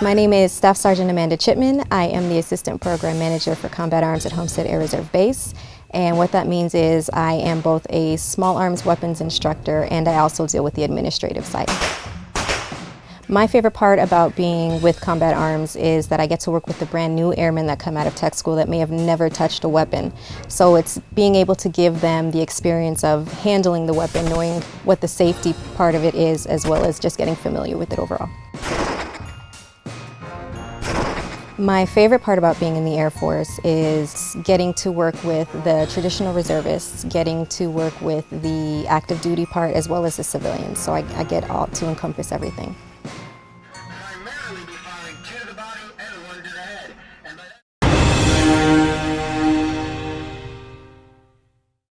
My name is Staff Sergeant Amanda Chipman. I am the Assistant Program Manager for Combat Arms at Homestead Air Reserve Base. And what that means is I am both a small arms weapons instructor and I also deal with the administrative side. My favorite part about being with Combat Arms is that I get to work with the brand new airmen that come out of tech school that may have never touched a weapon. So it's being able to give them the experience of handling the weapon, knowing what the safety part of it is, as well as just getting familiar with it overall. My favorite part about being in the Air Force is getting to work with the traditional reservists, getting to work with the active duty part as well as the civilians, so I, I get all to encompass everything and kill the body